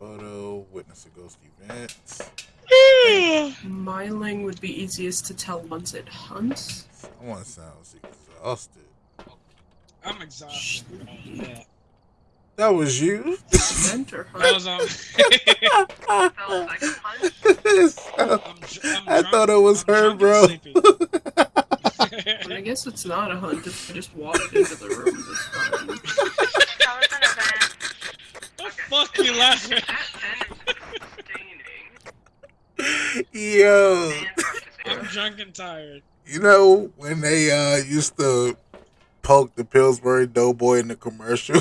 photo, witness a ghost event. Myling would be easiest to tell once it hunts. Someone sounds exhausted. I'm exhausted. Yeah. That was you? Scent or That hunt? was um. Feels like a punch. I'm, I'm I drunk- thought it was I'm her, bro. I guess it's not a hunt if I just walked into the room this time. That was an event. the fuck you laughing? That then is staining. Yo, I'm drunk and tired. you know when they uh used to poke the Pillsbury Doughboy in the commercial?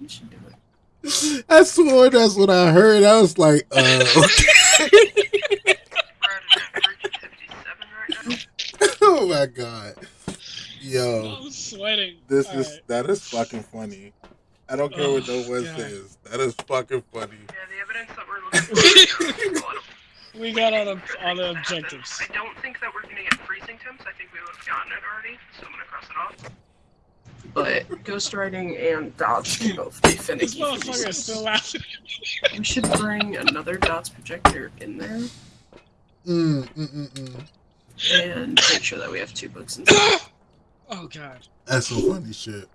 You should do it. I swore that's what I heard. I was like, uh, okay. My god, yo, I'm sweating. this All is right. that is fucking funny. I don't care what no Oh, one God. says. That is fucking funny. Yeah, the evidence that we're looking for. we got all the all the objectives. I don't think that we're gonna get freezing temps. I think we would have gotten it already, so I'm gonna cross it off. But ghostwriting and dots can both be This finicky. motherfucker is still laughing. We should bring another dots projector in there Mm, mm, mm, mm. And make sure that we have two books inside. Oh god. That's some funny shit.